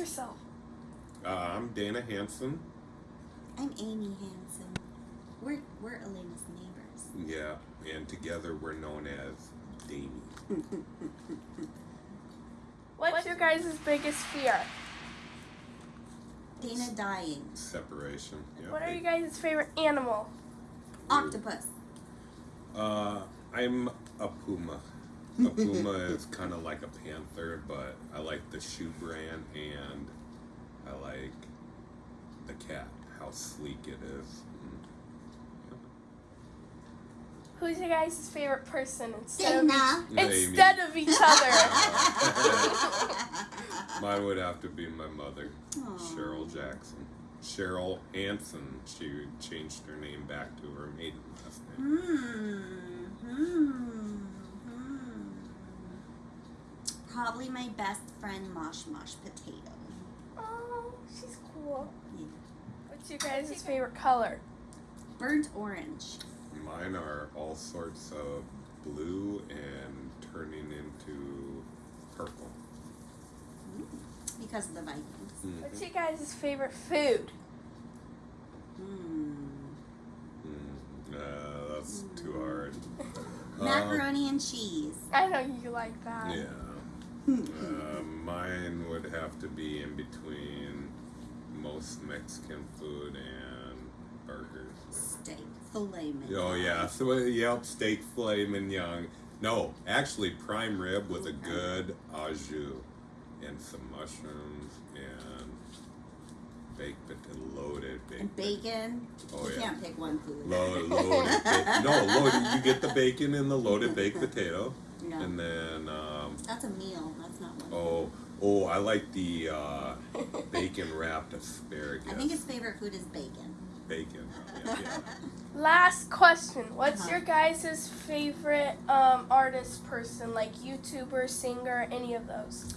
yourself. Uh, I'm Dana Hanson. I'm Amy Hansen. We're we're Elena's neighbors. Yeah, and together we're known as Damie. What's your guys' biggest fear? Dana dying. Separation. Yeah. What are you guys' favorite animal? Octopus. Uh, I'm a puma. A puma is kind of like a panther, but I like the shoe brand and I like the cat. How sleek it is. Mm. Who's your guys' favorite person instead Dana. of Amy. instead of each other? Mine would have to be my mother, Aw. Cheryl Jackson. Cheryl Hanson. She changed her name back to her maiden last name. Hmm. Hmm. Hmm. Probably my best friend Mosh Mosh Potato. oh, she's cool. Yeah. What's your guys' favorite color? Burnt orange. Mine are all sorts of blue and turning into purple. Because of the Vikings. Mhm. What's your guys' favorite food? Hmm. Mm, uh, that's too hard. Um, Macaroni and cheese. I know you like that. yeah. Uh, mine would have to be in between most Mexican food and burgers. Steak. Filet mignon. Oh yeah, so yep, steak filet mignon. No, actually prime rib with a good au jus and some mushrooms and baked potato, loaded baked. And bacon. Oh, you yeah. can't pick one food. Lo- loaded, no, loaded. You get the bacon and the loaded baked potato, Yeah. and then um, That's a meal. That's not one. oh oh, I like the uh, bacon wrapped asparagus. I think his favorite food is bacon. bacon. Yeah, yeah. Last question. What's Uh-huh. your guys' favorite um, artist person, like YouTuber, singer, any of those?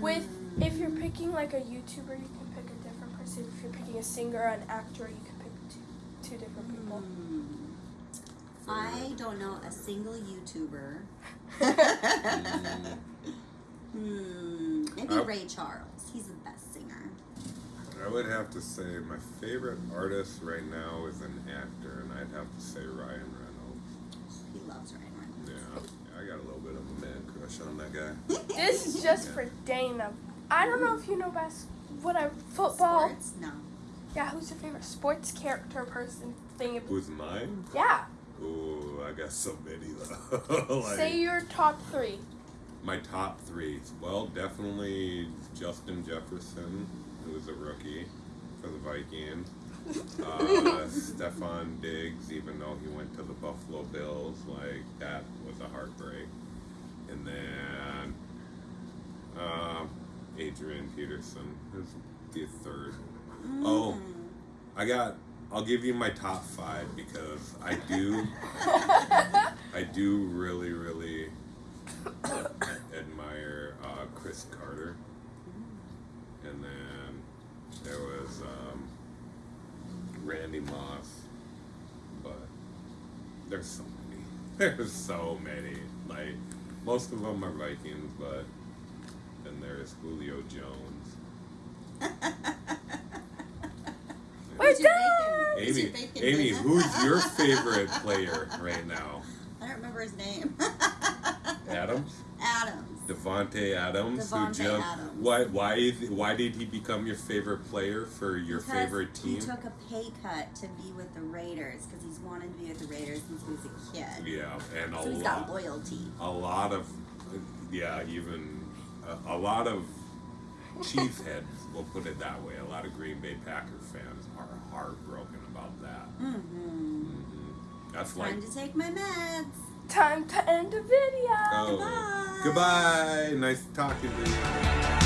With if you're picking like a YouTuber, you can pick a different person. If you're picking a singer or an actor, you can pick two, two different people. Hmm. I don't know a single YouTuber. Mm, Hmm. Maybe I- Ray Charles. He's the best singer. I would have to say my favorite artist right now is an actor, and I'd have to say Ryan Reynolds. He loves Ryan Yeah, I got a little bit of a man crush on that guy. This is just for Dana. I don't know if you know best what I football. Sports? No. Yeah, who's your favorite sports character person thing? Who's mine? Yeah, Ooh, I got so many though. like, say your top three. my top three. Well, definitely Justin Jefferson, who was a rookie for the Vikings. Uh, Stefon Diggs, even though he went to the Buffalo Bills, like that was a heartbreak. And then uh, Adrian Peterson is the third. Oh, Mm. I got. I'll give you my top five because I do. I do really, really admire uh, Cris Carter. And then there was um, Randy Moss. But there's so many. There's so many. Like, most of them are Vikings, but then there's Julio Jones. We're done. Amy, Amy, who's your favorite player right now? I don't remember his name. Adams, Adams. Davante Adams, who jumped. Adams. Why? Why? Why did he become your favorite player for your Because favorite team? He took a pay cut to be with the Raiders because he's wanted to be with the Raiders since he was a kid. Yeah, and a So he's got loyalty. a lot of, yeah, even a, a lot of Chiefs heads will put it that way. A lot of Green Bay Packer fans are heartbroken about that. Mm-hmm. hmm That's like Time to take my meds. Time to end the video. oh, Goodbye. goodbye. Nice talking to you.